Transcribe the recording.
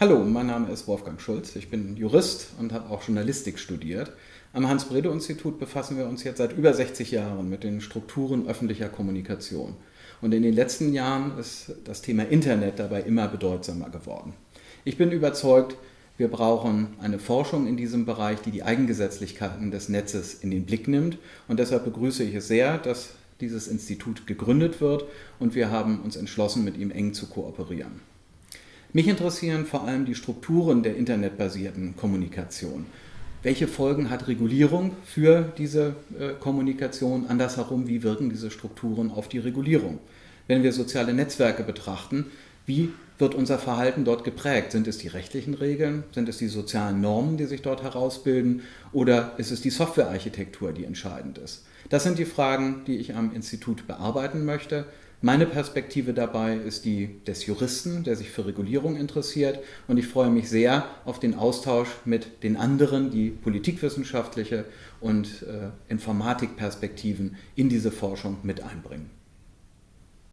Hallo, mein Name ist Wolfgang Schulz. Ich bin Jurist und habe auch Journalistik studiert. Am Hans-Bredow-Institut befassen wir uns jetzt seit über 60 Jahren mit den Strukturen öffentlicher Kommunikation. Und in den letzten Jahren ist das Thema Internet dabei immer bedeutsamer geworden. Ich bin überzeugt, wir brauchen eine Forschung in diesem Bereich, die die Eigengesetzlichkeiten des Netzes in den Blick nimmt. Und deshalb begrüße ich es sehr, dass dieses Institut gegründet wird und wir haben uns entschlossen, mit ihm eng zu kooperieren. Mich interessieren vor allem die Strukturen der internetbasierten Kommunikation. Welche Folgen hat Regulierung für diese äh, Kommunikation? Andersherum, wie wirken diese Strukturen auf die Regulierung? Wenn wir soziale Netzwerke betrachten, wie wird unser Verhalten dort geprägt? Sind es die rechtlichen Regeln? Sind es die sozialen Normen, die sich dort herausbilden? Oder ist es die Softwarearchitektur, die entscheidend ist? Das sind die Fragen, die ich am Institut bearbeiten möchte. Meine Perspektive dabei ist die des Juristen, der sich für Regulierung interessiert und ich freue mich sehr auf den Austausch mit den anderen, die politikwissenschaftliche und äh, Informatikperspektiven in diese Forschung mit einbringen.